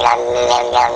lăn lăn lăn